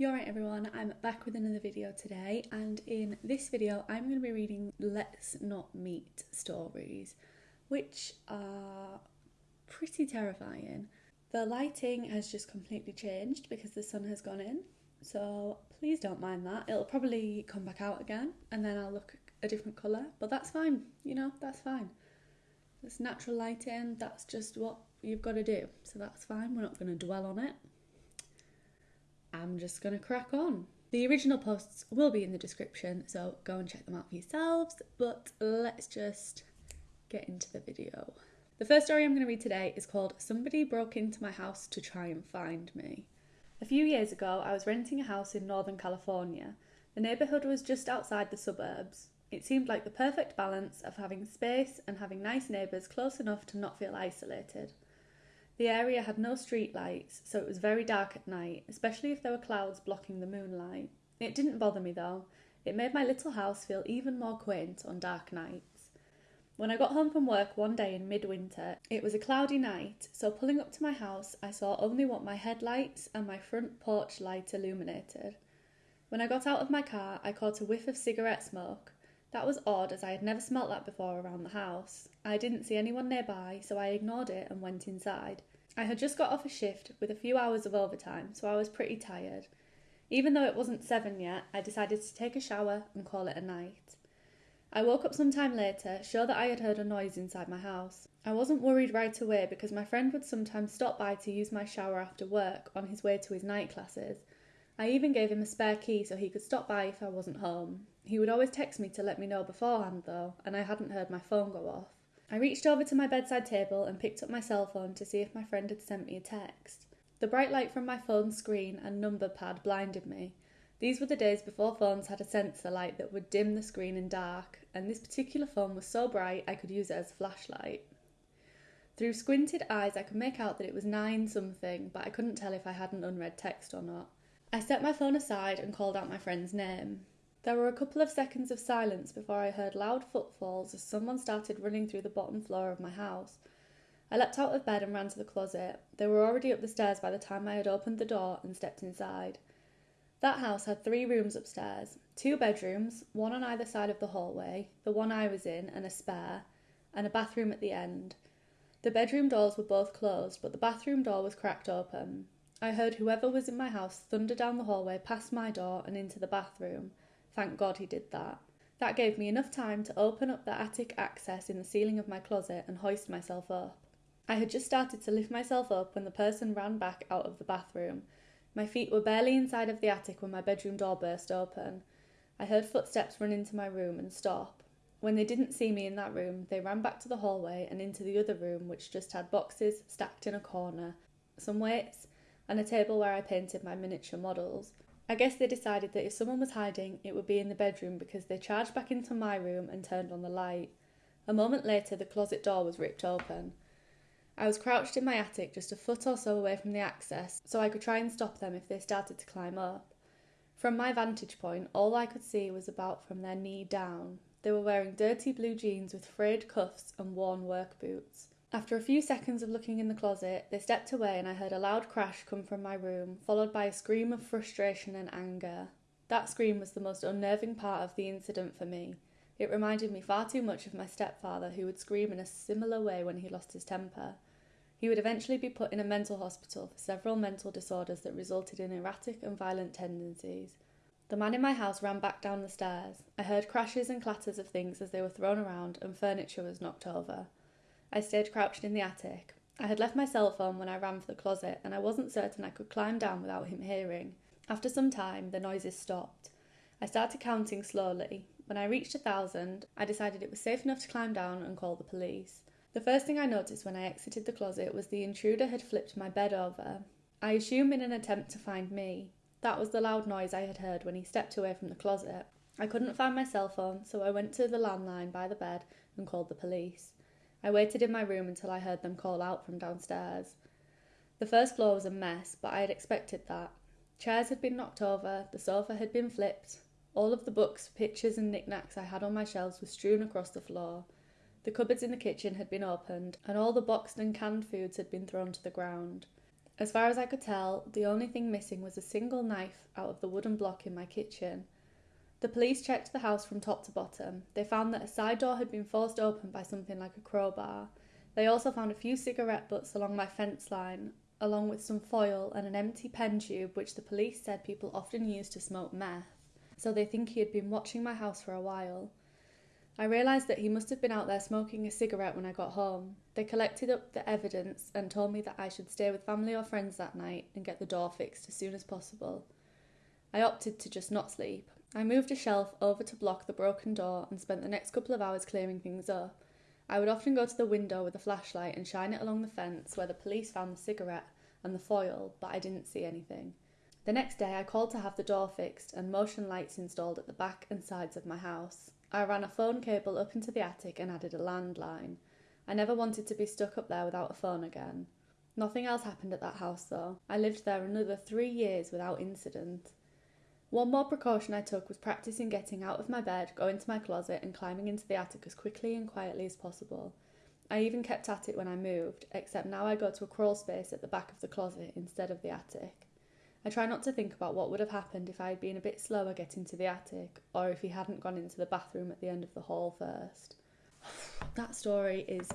You're right everyone, I'm back with another video today and in this video I'm going to be reading Let's Not Meet stories which are pretty terrifying. The lighting has just completely changed because the sun has gone in so please don't mind that. It'll probably come back out again and then I'll look a different colour but that's fine, you know, that's fine. It's natural lighting, that's just what you've got to do so that's fine, we're not going to dwell on it. I'm just going to crack on. The original posts will be in the description, so go and check them out for yourselves. But let's just get into the video. The first story I'm going to read today is called Somebody Broke Into My House to Try and Find Me. A few years ago, I was renting a house in Northern California. The neighbourhood was just outside the suburbs. It seemed like the perfect balance of having space and having nice neighbours close enough to not feel isolated. The area had no street lights, so it was very dark at night, especially if there were clouds blocking the moonlight. It didn't bother me though. It made my little house feel even more quaint on dark nights. When I got home from work one day in midwinter, it was a cloudy night, so pulling up to my house, I saw only what my headlights and my front porch light illuminated. When I got out of my car, I caught a whiff of cigarette smoke. That was odd as I had never smelt that before around the house. I didn't see anyone nearby, so I ignored it and went inside. I had just got off a shift with a few hours of overtime, so I was pretty tired. Even though it wasn't seven yet, I decided to take a shower and call it a night. I woke up some time later, sure that I had heard a noise inside my house. I wasn't worried right away because my friend would sometimes stop by to use my shower after work on his way to his night classes. I even gave him a spare key so he could stop by if I wasn't home. He would always text me to let me know beforehand though, and I hadn't heard my phone go off. I reached over to my bedside table and picked up my cell phone to see if my friend had sent me a text. The bright light from my phone screen and number pad blinded me. These were the days before phones had a sensor light that would dim the screen in dark, and this particular phone was so bright I could use it as a flashlight. Through squinted eyes, I could make out that it was nine something, but I couldn't tell if I had an unread text or not. I set my phone aside and called out my friend's name. There were a couple of seconds of silence before I heard loud footfalls as someone started running through the bottom floor of my house. I leapt out of bed and ran to the closet. They were already up the stairs by the time I had opened the door and stepped inside. That house had three rooms upstairs two bedrooms, one on either side of the hallway, the one I was in, and a spare, and a bathroom at the end. The bedroom doors were both closed, but the bathroom door was cracked open. I heard whoever was in my house thunder down the hallway past my door and into the bathroom. Thank God he did that. That gave me enough time to open up the attic access in the ceiling of my closet and hoist myself up. I had just started to lift myself up when the person ran back out of the bathroom. My feet were barely inside of the attic when my bedroom door burst open. I heard footsteps run into my room and stop. When they didn't see me in that room, they ran back to the hallway and into the other room, which just had boxes stacked in a corner, some weights, and a table where I painted my miniature models. I guess they decided that if someone was hiding, it would be in the bedroom because they charged back into my room and turned on the light. A moment later, the closet door was ripped open. I was crouched in my attic just a foot or so away from the access, so I could try and stop them if they started to climb up. From my vantage point, all I could see was about from their knee down. They were wearing dirty blue jeans with frayed cuffs and worn work boots. After a few seconds of looking in the closet, they stepped away and I heard a loud crash come from my room, followed by a scream of frustration and anger. That scream was the most unnerving part of the incident for me. It reminded me far too much of my stepfather, who would scream in a similar way when he lost his temper. He would eventually be put in a mental hospital for several mental disorders that resulted in erratic and violent tendencies. The man in my house ran back down the stairs. I heard crashes and clatters of things as they were thrown around, and furniture was knocked over. I stayed crouched in the attic. I had left my cell phone when I ran for the closet, and I wasn't certain I could climb down without him hearing. After some time, the noises stopped. I started counting slowly. When I reached a thousand, I decided it was safe enough to climb down and call the police. The first thing I noticed when I exited the closet was the intruder had flipped my bed over. I assume in an attempt to find me. That was the loud noise I had heard when he stepped away from the closet. I couldn't find my cell phone, so I went to the landline by the bed and called the police. I waited in my room until I heard them call out from downstairs. The first floor was a mess, but I had expected that. Chairs had been knocked over, the sofa had been flipped, all of the books, pictures, and knickknacks I had on my shelves were strewn across the floor. The cupboards in the kitchen had been opened, and all the boxed and canned foods had been thrown to the ground. As far as I could tell, the only thing missing was a single knife out of the wooden block in my kitchen. The police checked the house from top to bottom. They found that a side door had been forced open by something like a crowbar. They also found a few cigarette butts along my fence line, along with some foil and an empty pen tube, which the police said people often use to smoke meth. So they think he had been watching my house for a while. I realised that he must have been out there smoking a cigarette when I got home. They collected up the evidence and told me that I should stay with family or friends that night and get the door fixed as soon as possible. I opted to just not sleep. I moved a shelf over to block the broken door and spent the next couple of hours clearing things up. I would often go to the window with a flashlight and shine it along the fence where the police found the cigarette and the foil, but I didn't see anything. The next day, I called to have the door fixed and motion lights installed at the back and sides of my house. I ran a phone cable up into the attic and added a landline. I never wanted to be stuck up there without a phone again. Nothing else happened at that house though. I lived there another three years without incident. One more precaution I took was practicing getting out of my bed, going to my closet, and climbing into the attic as quickly and quietly as possible. I even kept at it when I moved, except now I go to a crawl space at the back of the closet instead of the attic. I try not to think about what would have happened if I had been a bit slower getting to the attic, or if he hadn't gone into the bathroom at the end of the hall first. that story is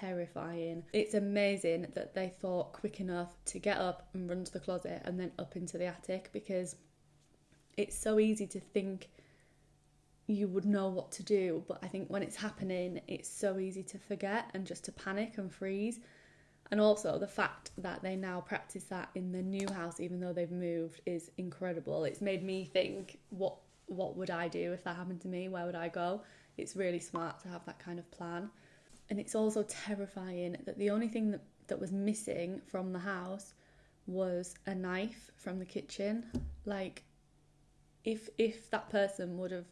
terrifying. It's amazing that they thought quick enough to get up and run to the closet and then up into the attic because it's so easy to think you would know what to do, but I think when it's happening, it's so easy to forget and just to panic and freeze. And also the fact that they now practice that in the new house even though they've moved is incredible. It's made me think what what would i do if that happened to me? Where would i go? It's really smart to have that kind of plan. And it's also terrifying that the only thing that, that was missing from the house was a knife from the kitchen. Like if if that person would have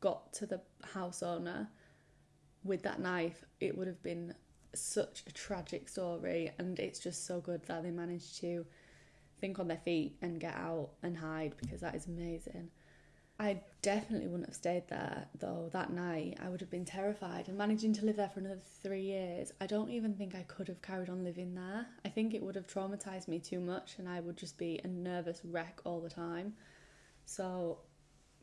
got to the house owner with that knife it would have been such a tragic story, and it's just so good that they managed to think on their feet and get out and hide because that is amazing. I definitely wouldn't have stayed there though that night. I would have been terrified and managing to live there for another three years. I don't even think I could have carried on living there. I think it would have traumatized me too much and I would just be a nervous wreck all the time. So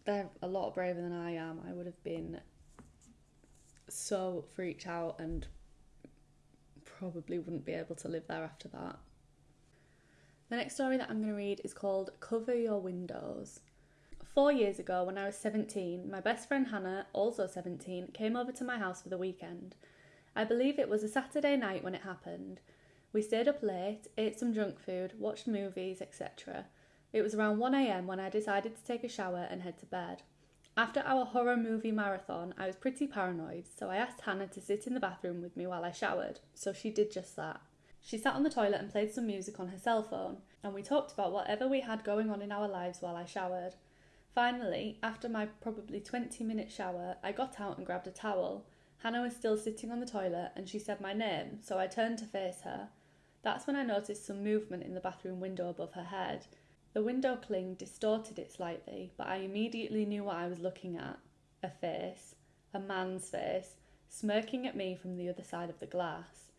they're a lot braver than I am. I would have been so freaked out and probably wouldn't be able to live there after that. The next story that I'm going to read is called Cover Your Windows. Four years ago, when I was 17, my best friend Hannah, also 17, came over to my house for the weekend. I believe it was a Saturday night when it happened. We stayed up late, ate some junk food, watched movies, etc. It was around 1am when I decided to take a shower and head to bed. After our horror movie marathon, I was pretty paranoid, so I asked Hannah to sit in the bathroom with me while I showered, so she did just that. She sat on the toilet and played some music on her cell phone, and we talked about whatever we had going on in our lives while I showered. Finally, after my probably 20 minute shower, I got out and grabbed a towel. Hannah was still sitting on the toilet and she said my name, so I turned to face her. That's when I noticed some movement in the bathroom window above her head. The window cling distorted it slightly, but I immediately knew what I was looking at a face, a man's face, smirking at me from the other side of the glass.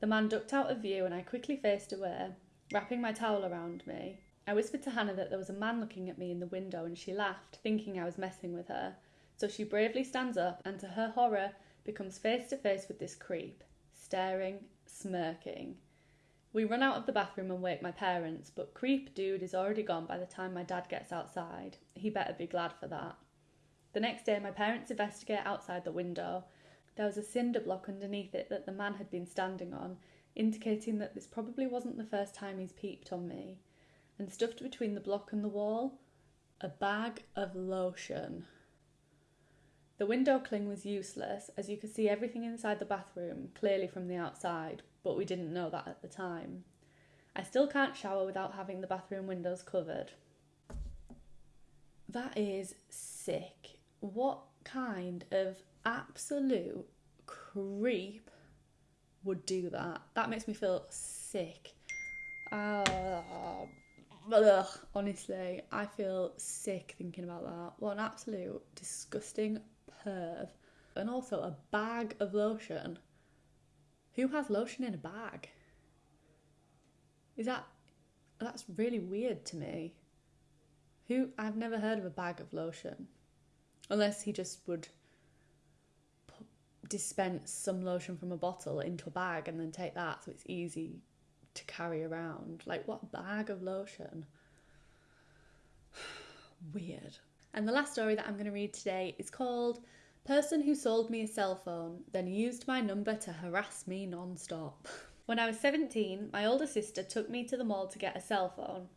The man ducked out of view and I quickly faced away, wrapping my towel around me. I whispered to Hannah that there was a man looking at me in the window and she laughed, thinking I was messing with her. So she bravely stands up and, to her horror, becomes face to face with this creep, staring, smirking. We run out of the bathroom and wake my parents, but creep dude is already gone by the time my dad gets outside. He better be glad for that. The next day, my parents investigate outside the window. There was a cinder block underneath it that the man had been standing on, indicating that this probably wasn't the first time he's peeped on me. And stuffed between the block and the wall, a bag of lotion. The window cling was useless, as you could see everything inside the bathroom clearly from the outside, but we didn't know that at the time. I still can't shower without having the bathroom windows covered. That is sick. What kind of absolute creep would do that? That makes me feel sick. Uh, ugh, honestly, I feel sick thinking about that. What an absolute disgusting perv. And also a bag of lotion. Who has lotion in a bag? Is that that's really weird to me. Who I've never heard of a bag of lotion, unless he just would dispense some lotion from a bottle into a bag and then take that, so it's easy to carry around. Like what bag of lotion? Weird. And the last story that I'm going to read today is called Person Who Sold Me a Cell Phone, then used my number to harass me non stop. When I was 17, my older sister took me to the mall to get a cell phone.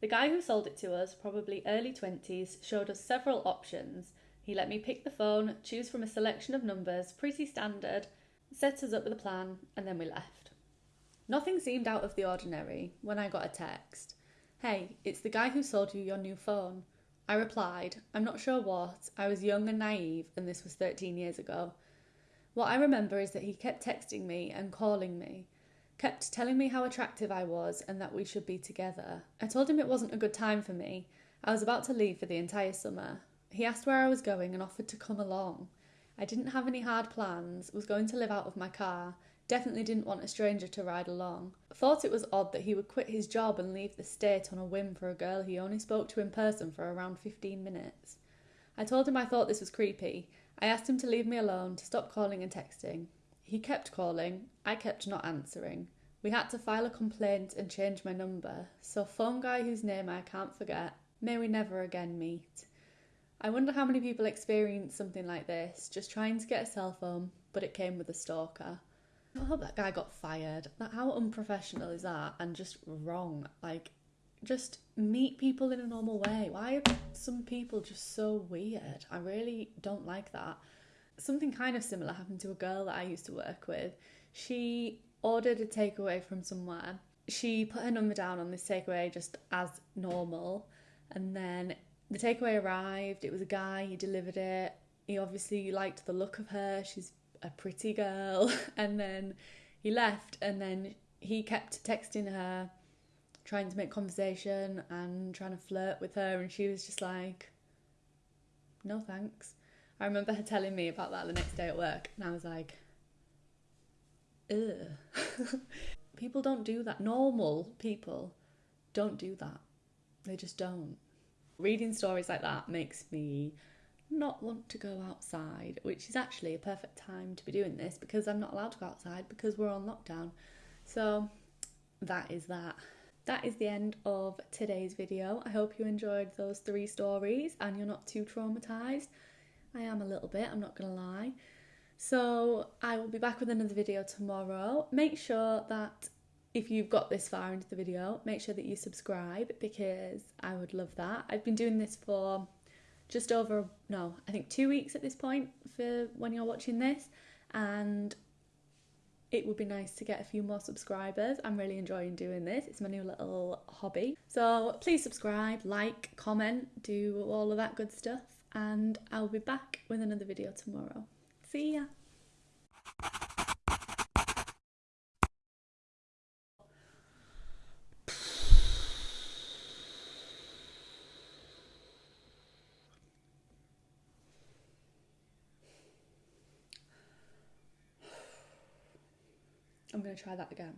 The guy who sold it to us, probably early 20s, showed us several options. He let me pick the phone, choose from a selection of numbers, pretty standard, set us up with a plan, and then we left. Nothing seemed out of the ordinary when I got a text. Hey, it's the guy who sold you your new phone. I replied, I'm not sure what, I was young and naive, and this was 13 years ago. What I remember is that he kept texting me and calling me, kept telling me how attractive I was and that we should be together. I told him it wasn't a good time for me. I was about to leave for the entire summer. He asked where I was going and offered to come along. I didn't have any hard plans, was going to live out of my car, definitely didn't want a stranger to ride along. Thought it was odd that he would quit his job and leave the state on a whim for a girl he only spoke to in person for around 15 minutes. I told him I thought this was creepy. I asked him to leave me alone, to stop calling and texting. He kept calling, I kept not answering. We had to file a complaint and change my number, so phone guy whose name I can't forget, may we never again meet. I wonder how many people experience something like this, just trying to get a cell phone, but it came with a stalker. I hope that guy got fired. How unprofessional is that and just wrong. Like just meet people in a normal way. Why are some people just so weird? I really don't like that something kind of similar happened to a girl that I used to work with. She ordered a takeaway from somewhere. She put her number down on this takeaway just as normal, and then the takeaway arrived. It was a guy, he delivered it. He obviously liked the look of her. She's a pretty girl. And then he left, and then he kept texting her, trying to make conversation and trying to flirt with her, and she was just like, no thanks. I remember her telling me about that the next day at work, and I was like, ugh. people don't do that. Normal people don't do that. They just don't. Reading stories like that makes me not want to go outside, which is actually a perfect time to be doing this because I'm not allowed to go outside because we're on lockdown. So that is that. That is the end of today's video. I hope you enjoyed those three stories and you're not too traumatized. I am a little bit, I'm not gonna lie. So I will be back with another video tomorrow. Make sure that if you've got this far into the video, make sure that you subscribe because I would love that. I've been doing this for just over, no, I think two weeks at this point for when you're watching this, and it would be nice to get a few more subscribers. I'm really enjoying doing this. It's my new little hobby. So please subscribe, like, comment, do all of that good stuff and I'll be back with another video tomorrow. See ya! I'm going to try that again.